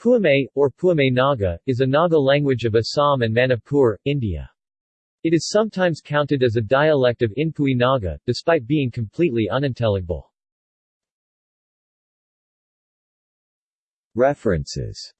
Puimei, or Puimei Naga, is a Naga language of Assam and Manipur, India. It is sometimes counted as a dialect of Inpui Naga, despite being completely unintelligible. References